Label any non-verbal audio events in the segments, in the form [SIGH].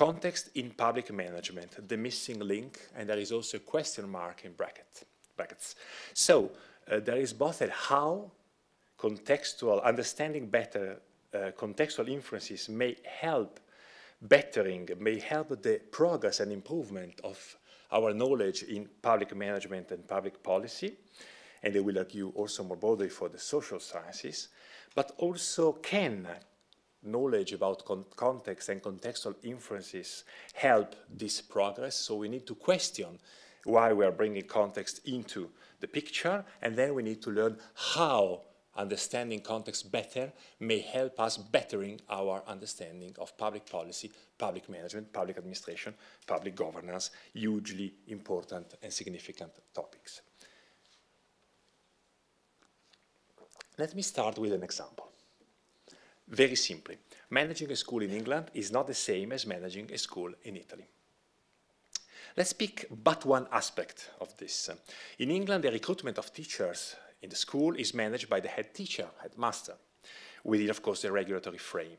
context in public management, the missing link, and there is also a question mark in bracket, brackets. So uh, there is both a how contextual, understanding better uh, contextual inferences may help bettering, may help the progress and improvement of our knowledge in public management and public policy, and they will argue also more broadly for the social sciences, but also can knowledge about con context and contextual inferences help this progress. So we need to question why we are bringing context into the picture, and then we need to learn how understanding context better may help us bettering our understanding of public policy, public management, public administration, public governance, hugely important and significant topics. Let me start with an example. Very simply, managing a school in England is not the same as managing a school in Italy. Let's pick but one aspect of this. In England, the recruitment of teachers in the school is managed by the head teacher, headmaster, within, of course, the regulatory frame.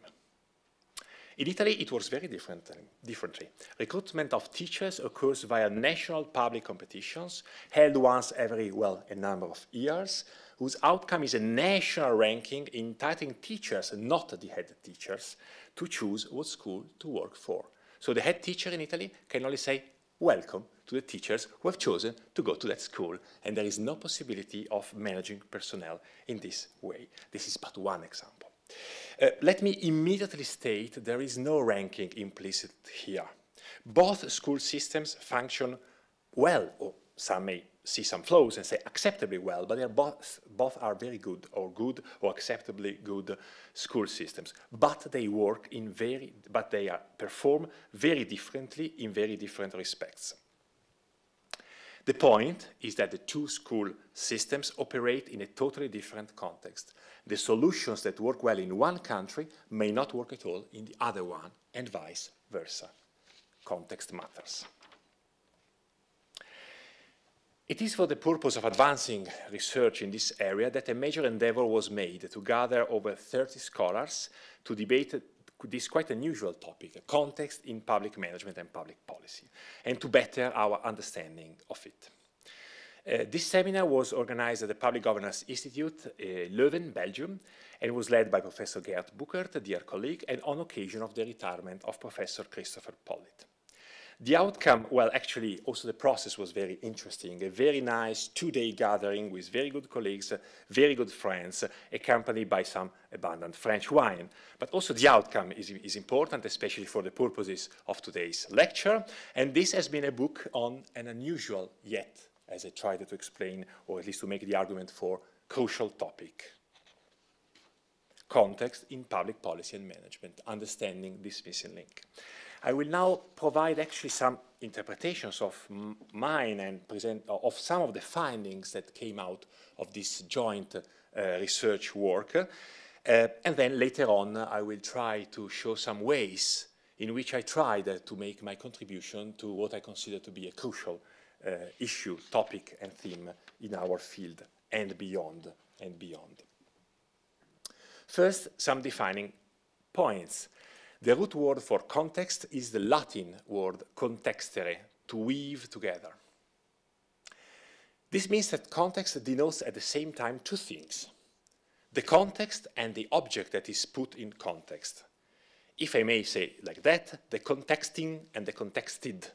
In Italy, it works very different, uh, differently. Recruitment of teachers occurs via national public competitions, held once every, well, a number of years, whose outcome is a national ranking entitling teachers, not the head teachers, to choose what school to work for. So the head teacher in Italy can only say, welcome to the teachers who have chosen to go to that school. And there is no possibility of managing personnel in this way. This is but one example. Uh, let me immediately state there is no ranking implicit here. Both school systems function well, or some may see some flaws and say acceptably well, but they are both, both are very good or good or acceptably good school systems. But they work in very, but they are, perform very differently in very different respects. The point is that the two school systems operate in a totally different context. The solutions that work well in one country may not work at all in the other one, and vice versa. Context matters. It is for the purpose of advancing research in this area that a major endeavor was made to gather over 30 scholars to debate this quite unusual topic, context in public management and public policy, and to better our understanding of it. Uh, this seminar was organized at the Public Governance Institute, uh, Leuven, Belgium, and was led by Professor Geert Bouckaert, a dear colleague, and on occasion of the retirement of Professor Christopher Pollitt. The outcome, well, actually, also the process was very interesting. A very nice two-day gathering with very good colleagues, very good friends, accompanied by some abundant French wine. But also the outcome is, is important, especially for the purposes of today's lecture. And this has been a book on an unusual yet, as I tried to explain, or at least to make the argument for, crucial topic. Context in public policy and management, understanding this missing link. I will now provide actually some interpretations of mine and present uh, of some of the findings that came out of this joint uh, research work. Uh, and then later on, I will try to show some ways in which I tried uh, to make my contribution to what I consider to be a crucial Uh, issue, topic, and theme in our field and beyond and beyond. First, some defining points. The root word for context is the Latin word contextere, to weave together. This means that context denotes at the same time two things, the context and the object that is put in context. If I may say like that, the contexting and the contexted,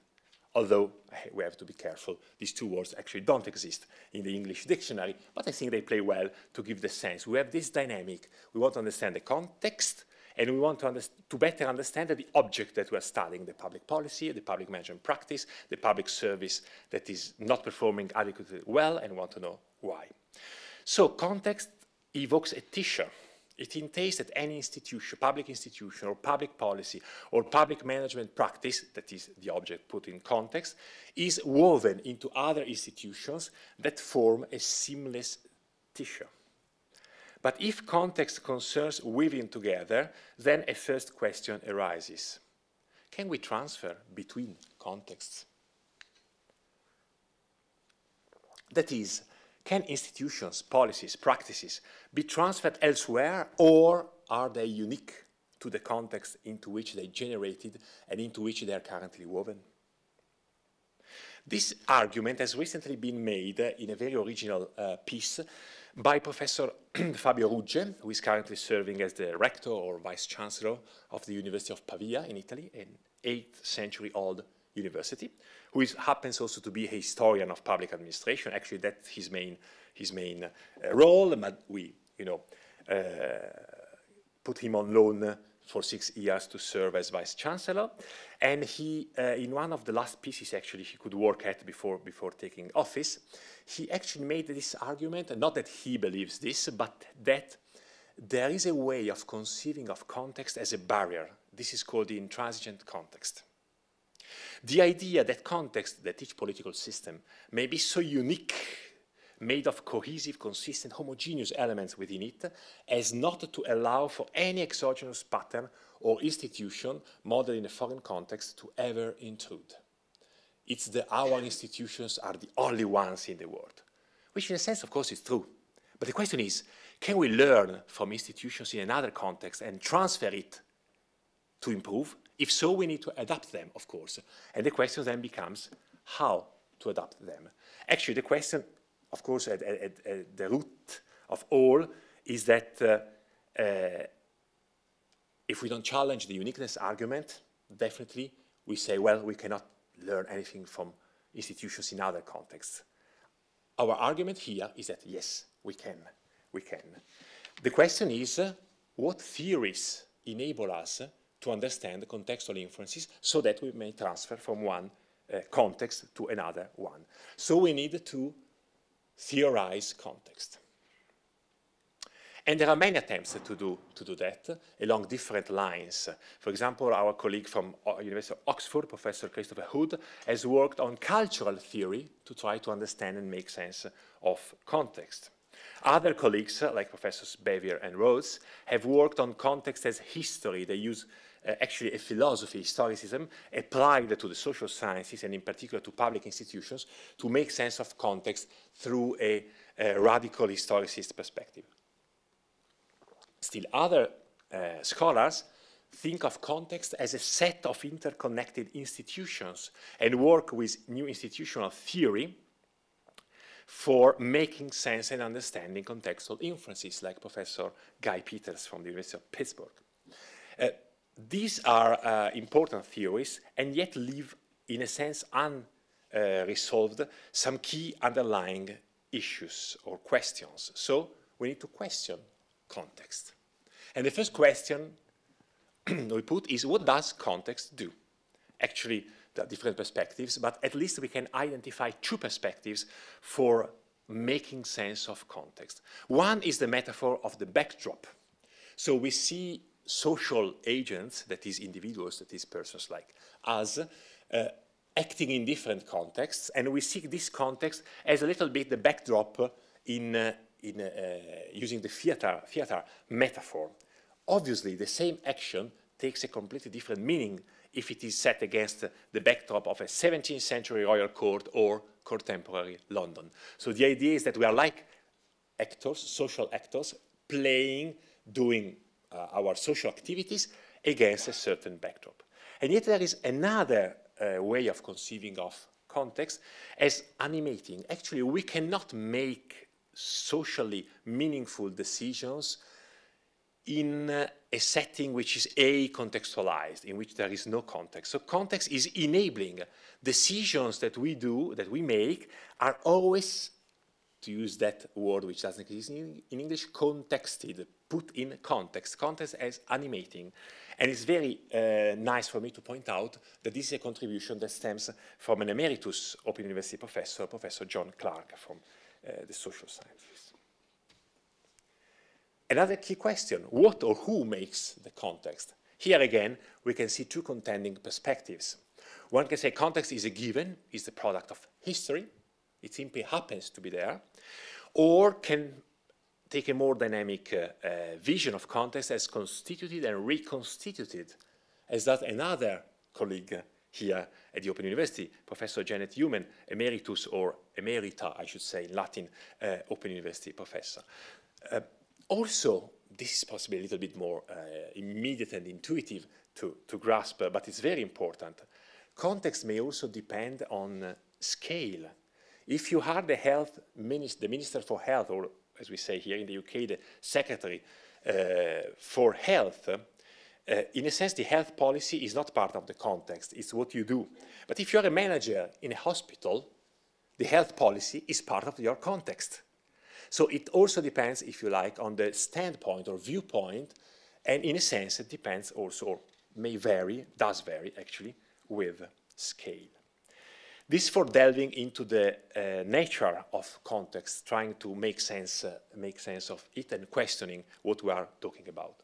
although we have to be careful, these two words actually don't exist in the English dictionary, but I think they play well to give the sense. We have this dynamic, we want to understand the context, and we want to, to, better understand the object that we're studying, the public policy, the public management practice, the public service that is not performing adequately well, and want to know why. So context evokes a tissue. It entails that any institution, public institution, or public policy, or public management practice, that is the object put in context, is woven into other institutions that form a seamless tissue. But if context concerns weaving together, then a first question arises. Can we transfer between contexts? That is, can institutions, policies, practices be transferred elsewhere or are they unique to the context into which they generated and into which they are currently woven. This argument has recently been made in a very original uh, piece by Professor [CLEARS THROAT] Fabio Rugge, who is currently serving as the rector or vice chancellor of the University of Pavia in Italy, an 8th century old university, who is, happens also to be a historian of public administration. Actually, that's his main, his main uh, role, but we, you know, uh, put him on loan for six years to serve as vice chancellor. And he, uh, in one of the last pieces actually he could work at before, before taking office, he actually made this argument, not that he believes this, but that there is a way of conceiving of context as a barrier. This is called the intransigent context. The idea that context, that each political system may be so unique made of cohesive, consistent, homogeneous elements within it, as not to allow for any exogenous pattern or institution modeled in a foreign context to ever intrude. It's that our institutions are the only ones in the world, which in a sense, of course, is true. But the question is, can we learn from institutions in another context and transfer it to improve? If so, we need to adapt them, of course. And the question then becomes how to adapt them. Actually, the question of course, at, at, at, the root of all is that uh, uh, if we don't challenge the uniqueness argument, definitely we say, well, we cannot learn anything from institutions in other contexts. Our argument here is that, yes, we can, we can. The question is, uh, what theories enable us to understand the contextual inferences so that we may transfer from one uh, context to another one. So we need to theorize context. And there are many attempts to do, to do that along different lines. For example, our colleague from uh, University of Oxford, Professor Christopher Hood, has worked on cultural theory to try to understand and make sense of context. Other colleagues, like Professors Bevir and Rhodes, have worked on context as history. They use uh, actually a philosophy, historicism, applied to the social sciences and in particular to public institutions to make sense of context through a, a radical historicist perspective. Still other uh, scholars think of context as a set of interconnected institutions and work with new institutional theory for making sense and understanding contextual inferences, like Professor Guy Peters from the University of Pittsburgh. Uh, these are uh, important theories and yet leave, in a sense, unresolved uh, some key underlying issues or questions. So we need to question context. And the first question [CLEARS THROAT] we put is what does context do? Actually, there are different perspectives, but at least we can identify two perspectives for making sense of context. One is the metaphor of the backdrop. So we see social agents, that is individuals, that is persons like us, uh, acting in different contexts, and we see this context as a little bit the backdrop in, uh, in uh, using the theater, theater metaphor. Obviously, the same action takes a completely different meaning if it is set against the backdrop of a 17th century royal court or contemporary London. So the idea is that we are like actors, social actors, playing, doing uh, our social activities against a certain backdrop. And yet there is another uh, way of conceiving of context as animating. Actually, we cannot make socially meaningful decisions in uh, a setting which is a-contextualized, in which there is no context. So context is enabling. Decisions that we do, that we make, are always, to use that word which doesn't exist in, in English, contexted, put in context, context as animating. And it's very uh, nice for me to point out that this is a contribution that stems from an emeritus Open University professor, Professor John Clarke from uh, the social sciences. Another key question, what or who makes the context? Here again, we can see two contending perspectives. One can say context is a given, is the product of history, it simply happens to be there, or can take a more dynamic uh, uh, vision of context as constituted and reconstituted, as that another colleague here at the Open University, Professor Janet Newman, emeritus or emerita, I should say in Latin, uh, Open University professor. Uh, also, this is possibly a little bit more uh, immediate and intuitive to, to grasp, but it's very important. Context may also depend on scale. If you are the health minister, the minister for health, or as we say here in the UK, the secretary uh, for health, uh, in a sense, the health policy is not part of the context, it's what you do. But if you're a manager in a hospital, the health policy is part of your context. So it also depends, if you like, on the standpoint or viewpoint, and in a sense it depends also, or may vary, does vary actually, with scale. This for delving into the uh, nature of context, trying to make sense, uh, make sense of it and questioning what we are talking about.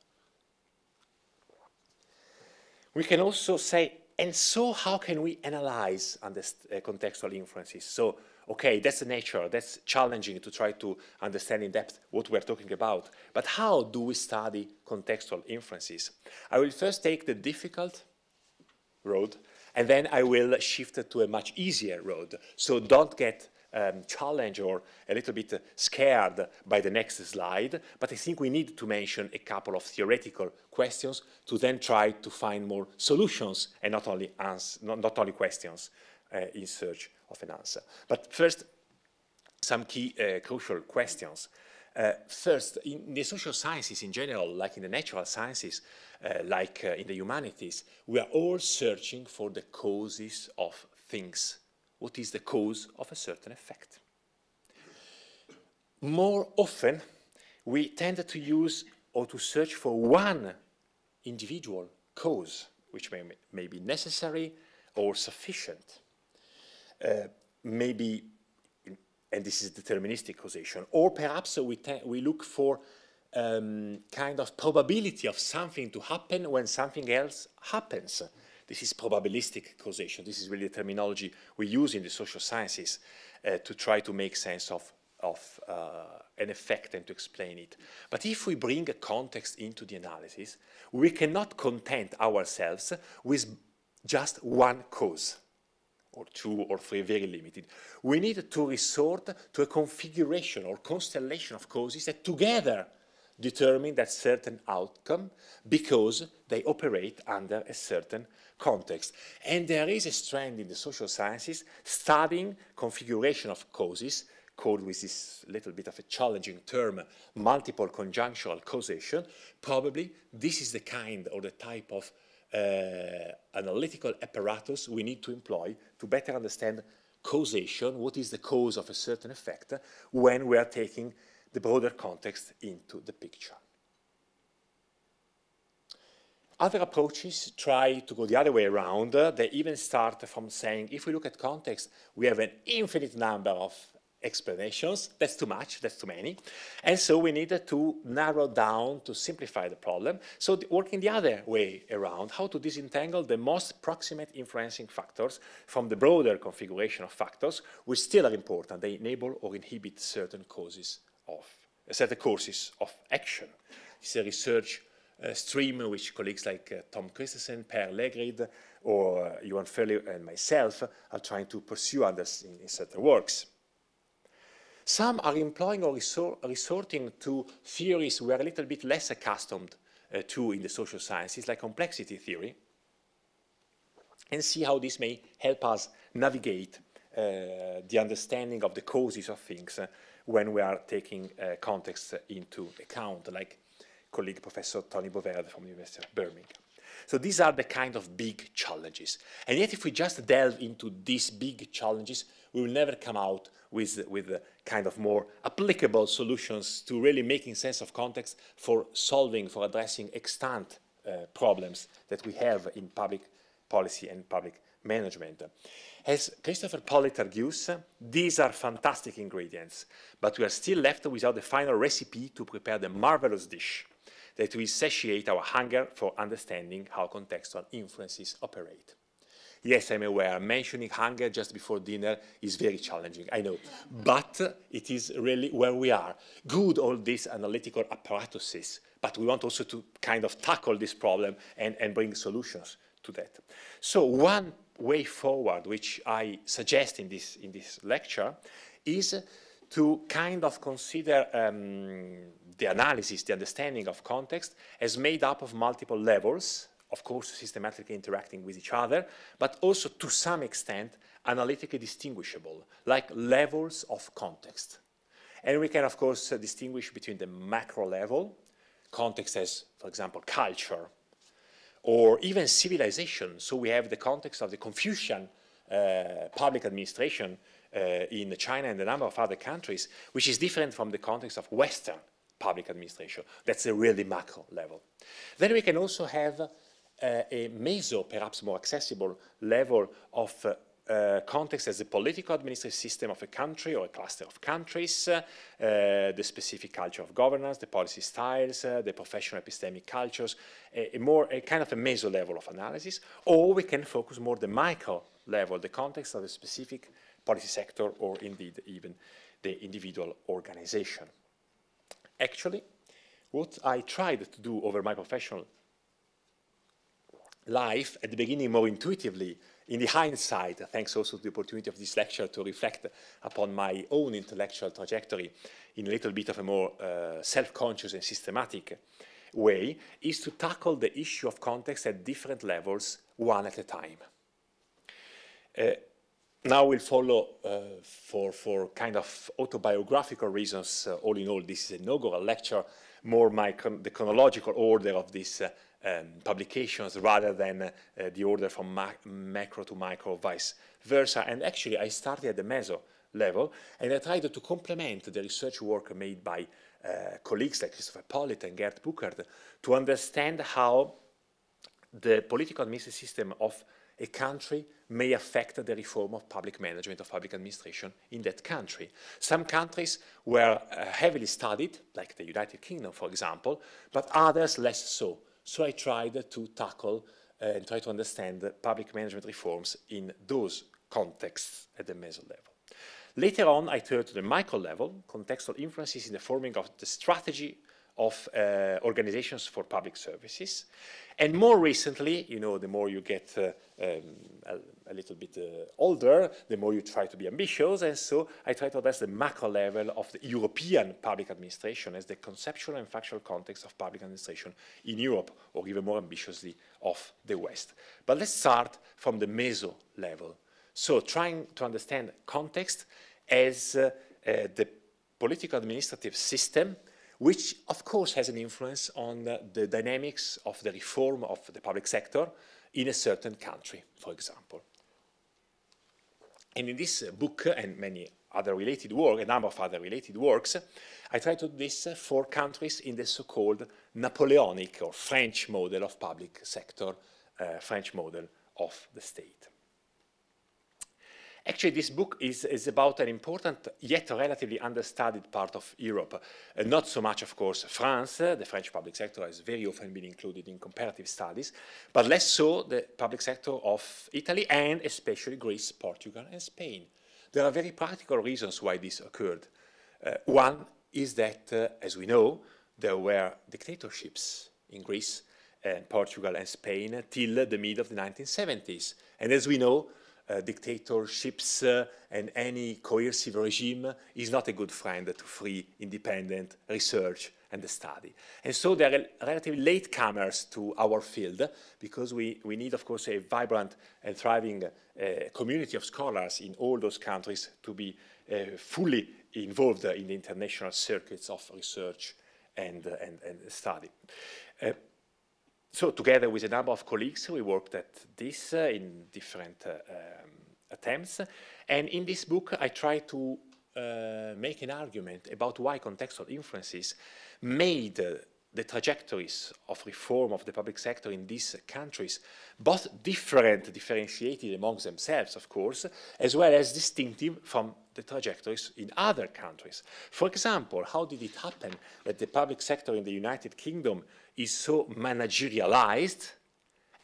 We can also say, and so how can we analyze uh, contextual inferences? So okay, that's the nature, that's challenging to try to understand in depth what we're talking about. But how do we study contextual inferences? I will first take the difficult road, and then I will shift to a much easier road. So don't get um, challenged or a little bit scared by the next slide, but I think we need to mention a couple of theoretical questions to then try to find more solutions and not only, not, not only questions uh, in search of an answer. But first, some key uh, crucial questions. Uh, first, in the social sciences in general, like in the natural sciences, uh, like uh, in the humanities, we are all searching for the causes of things. What is the cause of a certain effect? More often, we tend to use or to search for one individual cause, which may, may be necessary or sufficient. Uh, maybe, and this is deterministic causation, or perhaps we, we look for um, kind of probability of something to happen when something else happens. This is probabilistic causation. This is really the terminology we use in the social sciences uh, to try to make sense of, of uh, an effect and to explain it. But if we bring a context into the analysis, we cannot content ourselves with just one cause or two or three, very limited. We need to resort to a configuration or constellation of causes that together determine that certain outcome because they operate under a certain context. And there is a strand in the social sciences studying configuration of causes called with this little bit of a challenging term, multiple conjunctural causation. Probably this is the kind or the type of Uh, analytical apparatus we need to employ to better understand causation, what is the cause of a certain effect, when we are taking the broader context into the picture. Other approaches try to go the other way around. They even start from saying, if we look at context, we have an infinite number of explanations. That's too much, that's too many. And so we needed to narrow down to simplify the problem. So the, working the other way around, how to disentangle the most proximate influencing factors from the broader configuration of factors, which still are important. They enable or inhibit certain causes of, uh, certain courses of action. Is a research uh, stream which colleagues like uh, Tom Christensen, Per Lægreid, or uh, Ewan Ferlie and myself are trying to pursue others in, in certain works. Some are employing or resor resorting to theories we are a little bit less accustomed uh, to in the social sciences, like complexity theory, and see how this may help us navigate uh, the understanding of the causes of things uh, when we are taking uh, context into account, like colleague Professor Tony Bovaird from the University of Birmingham. So these are the kind of big challenges. And yet if we just delve into these big challenges, we will never come out with, with kind of more applicable solutions to really making sense of context for solving, for addressing extant uh, problems that we have in public policy and public management. As Christopher Pollitt argues, these are fantastic ingredients, but we are still left without the final recipe to prepare the marvelous dish that will satiate our hunger for understanding how contextual influences operate. Yes, I'm aware, mentioning hunger just before dinner is very challenging, I know. But it is really where we are. Good, all these analytical apparatuses, but we want also to kind of tackle this problem and, and bring solutions to that. So one way forward, which I suggest in this, in this lecture, is to kind of consider um, the analysis, the understanding of context as made up of multiple levels, of course systematically interacting with each other, but also to some extent analytically distinguishable, like levels of context. And we can, of course, uh, distinguish between the macro level, context as, for example, culture, or even civilization. So we have the context of the Confucian uh, public administration uh, in China and a number of other countries, which is different from the context of Western public administration. That's a really macro level. Then we can also have uh, a meso, perhaps more accessible level of uh, uh, context as the political administrative system of a country or a cluster of countries, uh, the specific culture of governance, the policy styles, uh, the professional epistemic cultures, a, a, more a kind of a meso level of analysis, or we can focus more the micro level, the context of a specific policy sector or indeed even the individual organization. Actually, what I tried to do over my professional life at the beginning more intuitively in the hindsight, thanks also to the opportunity of this lecture to reflect upon my own intellectual trajectory in a little bit of a more uh, self-conscious and systematic way, is to tackle the issue of context at different levels, one at a time. Uh, now we'll follow uh, for, for kind of autobiographical reasons, uh, all in all, this is a inaugural lecture, more my the chronological order of this uh, um, publications rather than uh, the order from macro to micro, vice versa. And actually, I started at the meso level, and I tried to complement the research work made by uh, colleagues like Christopher Pollitt and Geert Bouckaert to understand how the political administrative system of a country may affect the reform of public management of public administration in that country. Some countries were uh, heavily studied, like the United Kingdom, for example, but others less so. So I tried to tackle uh, and try to understand public management reforms in those contexts at the meso level. Later on, I turned to the micro level, contextual influences in the forming of the strategy of uh, organizations for public services. And more recently, you know, the more you get uh, um, a, little bit uh, older, the more you try to be ambitious. And so I try to address the macro level of the European public administration as the conceptual and factual context of public administration in Europe, or even more ambitiously, of the West. But let's start from the meso level. So trying to understand context as uh, uh, the political administrative system which of course has an influence on uh, the dynamics of the reform of the public sector in a certain country, for example. And in this book and many other related work, a number of other related works, I try to do this for countries in the so-called Napoleonic or French model of public sector, uh, French model of the state. Actually, this book is, is about an important yet relatively understudied part of Europe. Uh, not so much, of course, France. Uh, the French public sector has very often been included in comparative studies, but less so the public sector of Italy and especially Greece, Portugal, and Spain. There are very practical reasons why this occurred. Uh, one is that, uh, as we know, there were dictatorships in Greece, and Portugal, and Spain till the mid of the 1970s. And as we know, dictatorships uh, and any coercive regime is not a good friend to free, independent research and study. And so they're relatively latecomers to our field because we, we need, of course, a vibrant and thriving uh, community of scholars in all those countries to be uh, fully involved in the international circuits of research and, uh, and, and study. So together with a number of colleagues, we worked at this uh, in different uh, um, attempts. And in this book, I try to uh, make an argument about why contextual influences made uh, the trajectories of reform of the public sector in these countries, both different, differentiated amongst themselves, of course, as well as distinctive from the trajectories in other countries. For example, how did it happen that the public sector in the United Kingdom is so managerialized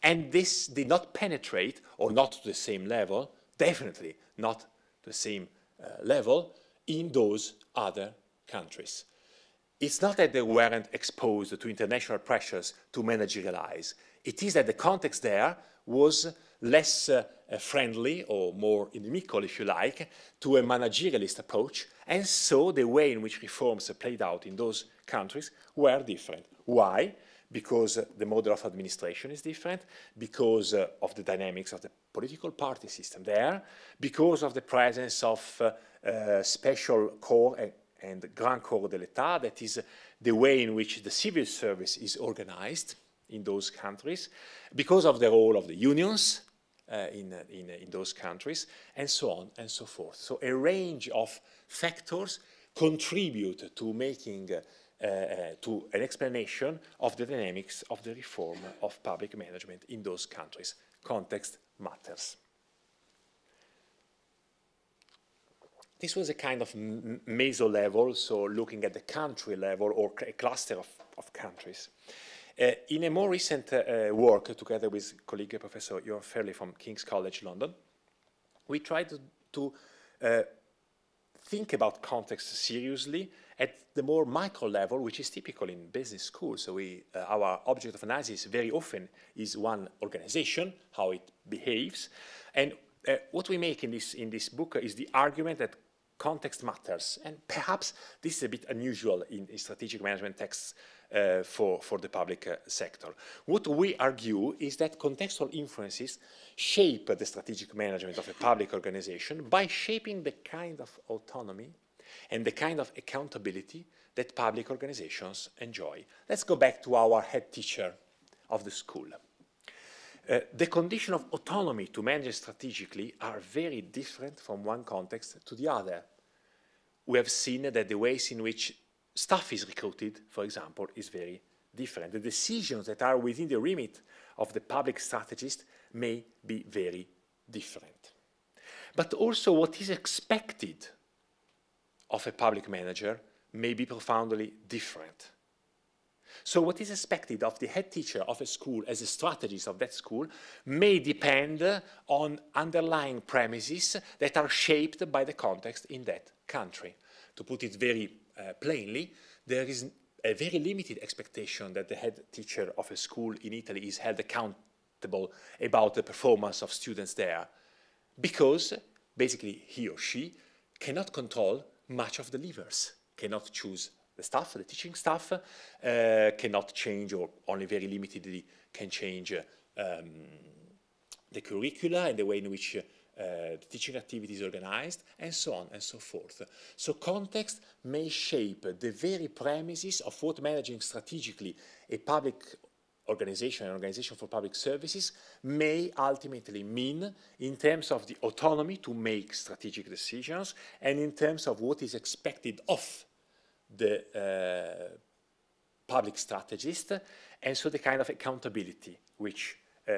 and this did not penetrate, or not to the same level, definitely not the same uh, level, in those other countries. It's not that they weren't exposed to international pressures to managerialize. It is that the context there was less uh, uh, friendly or more inimical, if you like, to a managerialist approach. And so the way in which reforms played out in those countries were different. Why? Because uh, the model of administration is different, because uh, of the dynamics of the political party system there, because of the presence of uh, uh, special corps and, and Grand Corps de l'État, that is the way in which the civil service is organized in those countries, because of the role of the unions, uh, in, uh, in, uh, in, those countries, and so on and so forth. So a range of factors contribute to making uh, uh, to an explanation of the dynamics of the reform of public management in those countries. Context matters. This was a kind of meso level, so looking at the country level or a cluster of, of countries. Uh, in a more recent uh, work, together with colleague Professor Ewan Ferlie from King's College London, we tried to, to uh, think about context seriously at the more micro level, which is typical in business schools. So we, uh, our object of analysis very often is one organization, how it behaves. And uh, what we make in this, in this book is the argument that context matters. And perhaps this is a bit unusual in, in strategic management texts uh, for, for the public uh, sector. What we argue is that contextual influences shape the strategic management of a public organization by shaping the kind of autonomy and the kind of accountability that public organizations enjoy. Let's go back to our head teacher of the school. Uh, the condition of autonomy to manage strategically are very different from one context to the other. We have seen that the ways in which staff is recruited, for example, is very different. The decisions that are within the remit of the public strategist may be very different. But also what is expected of a public manager may be profoundly different. So what is expected of the head teacher of a school as a strategist of that school may depend on underlying premises that are shaped by the context in that country. To put it very uh, plainly, there is a very limited expectation that the head teacher of a school in Italy is held accountable about the performance of students there because basically he or she cannot control much of the levers, cannot choose the staff, the teaching staff, uh, cannot change or only very limitedly can change um, the curricula and the way in which the teaching activity is organized, and so on and so forth. So context may shape the very premises of what managing strategically a public organization, an organization for public services, may ultimately mean in terms of the autonomy to make strategic decisions and in terms of what is expected of the uh, public strategist, and so the kind of accountability which, uh,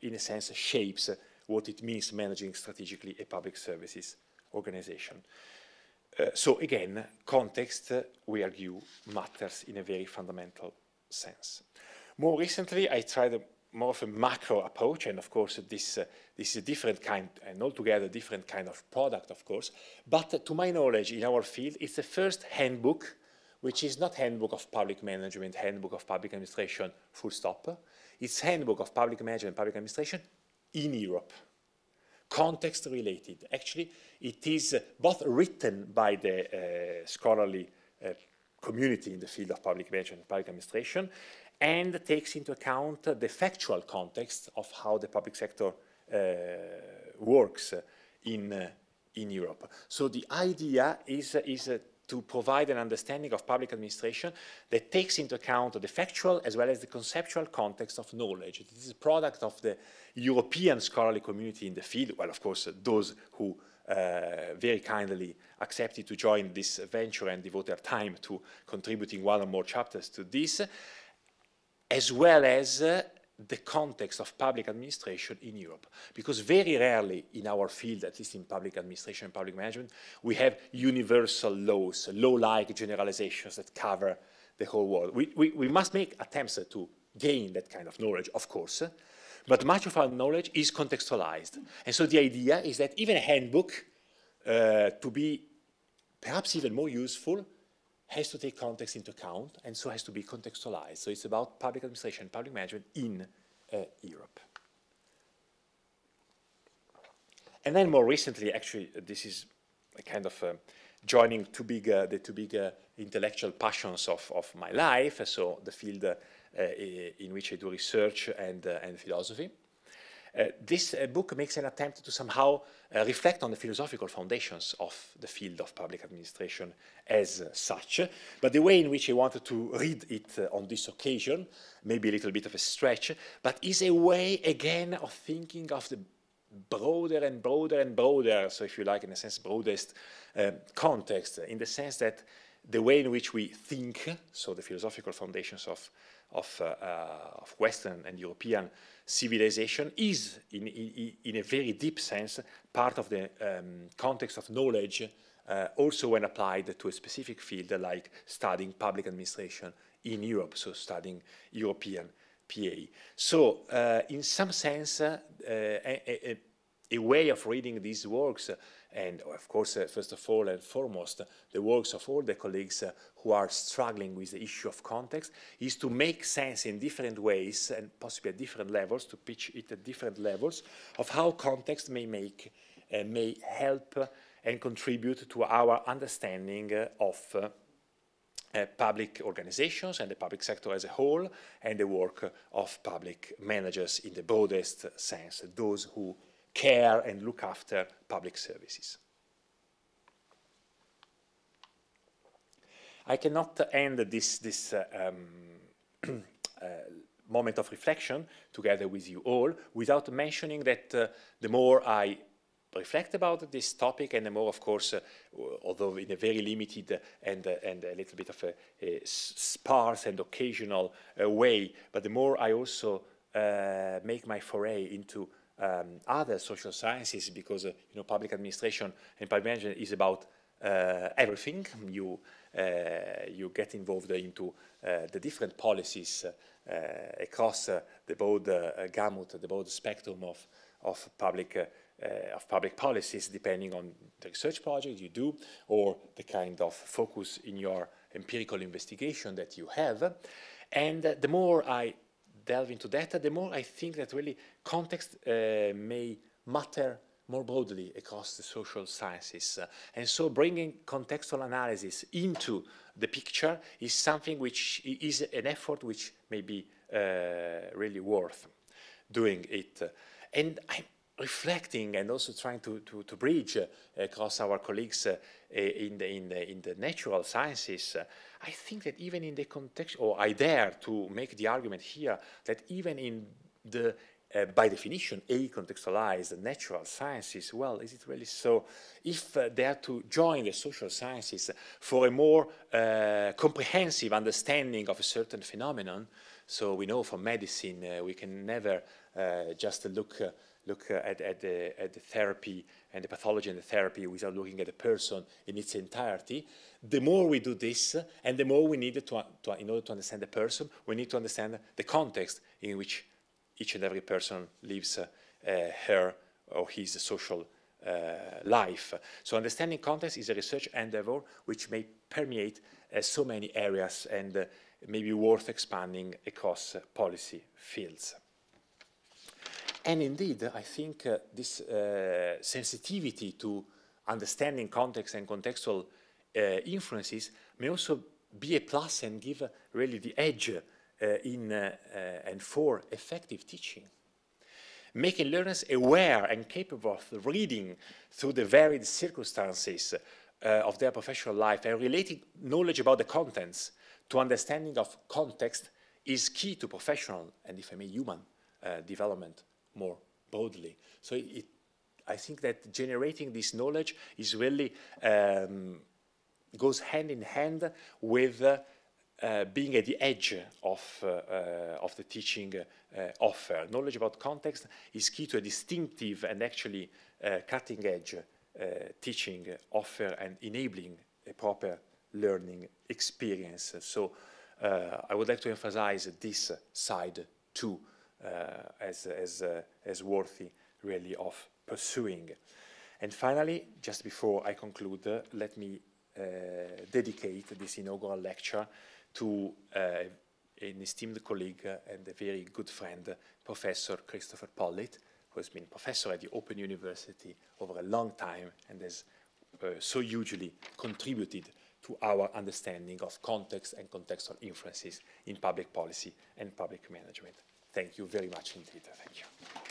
in a sense, shapes what it means managing strategically a public services organization. Uh, so again, context, uh, we argue, matters in a very fundamental sense. More recently, I tried a, more of a macro approach, and of course, this, uh, this is a different kind, and altogether different kind of product, of course. But uh, to my knowledge, in our field, it's the first handbook, which is not handbook of public management, handbook of public administration, full stop. It's handbook of public management, public administration, in Europe. Context related. Actually, it is uh, both written by the uh, scholarly uh, community in the field of public management and public administration and takes into account the factual context of how the public sector uh, works in, uh, in Europe. So the idea is, is to provide an understanding of public administration that takes into account the factual as well as the conceptual context of knowledge. It is a product of the European scholarly community in the field, well, of course, those who uh, very kindly accepted to join this venture and devote their time to contributing one or more chapters to this, as well as uh, the context of public administration in Europe. Because very rarely in our field, at least in public administration and public management, we have universal laws, law-like generalizations that cover the whole world. We, we, we must make attempts to gain that kind of knowledge, of course, but much of our knowledge is contextualized. And so the idea is that even a handbook, uh, to be perhaps even more useful, has to take context into account and so has to be contextualized. So it's about public administration, public management in uh, Europe. And then more recently, actually, this is a kind of uh, joining two big, uh, the two big uh, intellectual passions of, of my life, so the field uh, in which I do research and, uh, and philosophy. Uh, this uh, book makes an attempt to somehow uh, reflect on the philosophical foundations of the field of public administration as such, but the way in which I wanted to read it on this occasion, maybe a little bit of a stretch, but is a way again of thinking of the broader and broader and broader, so if you like, in a sense, broadest uh, context, in the sense that the way in which we think, so the philosophical foundations of, of, uh, uh, of Western and European civilization is, in, in, in, a very deep sense, part of the um, context of knowledge, uh, also when applied to a specific field like studying public administration in Europe, so studying European PA. So, uh, in some sense, uh, a, a, a, way of reading these works, and of course, uh, first of all and foremost, the works of all the colleagues uh, who are struggling with the issue of context, is to make sense in different ways and possibly at different levels, to pitch it at different levels, of how context may make, may help and contribute to our understanding of uh, public organizations and the public sector as a whole, and the work of public managers in the broadest sense, those who care and look after public services. I cannot end this, this uh, um, [CLEARS THROAT] uh, moment of reflection together with you all without mentioning that uh, the more I reflect about this topic and the more, of course, uh, although in a very limited and, uh, and a little bit of a, a sparse and occasional uh, way, but the more I also make my foray into um, other social sciences because, uh, you know, public administration and public management is about uh, everything. You, you get involved into the different policies across the broad gamut, the broad spectrum of, of public uh, of public policies depending on the research project you do or the kind of focus in your empirical investigation that you have. And uh, the more I delve into data, the more I think that really context uh, may matter more broadly across the social sciences. Uh, and so bringing contextual analysis into the picture is something which is an effort which may be uh, really worth doing it. And I'm reflecting and also trying to, to, to bridge uh, across our colleagues uh, in, the, in, the, in the natural sciences, uh, I think that even in the context, or I dare to make the argument here, that even in the, uh, by definition, a-contextualized natural sciences, well, is it really so? If uh, they are to join the social sciences for a more uh, comprehensive understanding of a certain phenomenon, so we know from medicine we can never just look look uh, at, at, the, at the therapy and the pathology and the therapy without looking at the person in its entirety. The more we do this, and the more we need to, to, in order to understand the person, we need to understand the context in which each and every person lives uh, her or his social uh, life. So understanding context is a research endeavor which may permeate uh, so many areas and uh, may be worth expanding across policy fields. And indeed, I think uh, this uh, sensitivity to understanding context and contextual uh, influences may also be a plus and give really the edge uh, in uh, uh, and for effective teaching. Making learners aware and capable of reading through the varied circumstances of their professional life and relating knowledge about the contents to understanding of context is key to professional and, if I may, human development more broadly. So it, I think that generating this knowledge is really um, goes hand in hand with uh, uh, being at the edge of, uh, uh of the teaching uh, offer. Knowledge about context is key to a distinctive and actually uh, cutting edge teaching offer and enabling a proper learning experience. So I would like to emphasize this side too as, as, uh, as worthy really of pursuing. And finally, just before I conclude, uh, let me dedicate this inaugural lecture to an esteemed colleague and a very good friend, Professor Christopher Pollitt, who has been professor at the Open University over a long time and has uh, so hugely contributed to our understanding of context and contextual influences in public policy and public management. Thank you very much indeed. Thank you.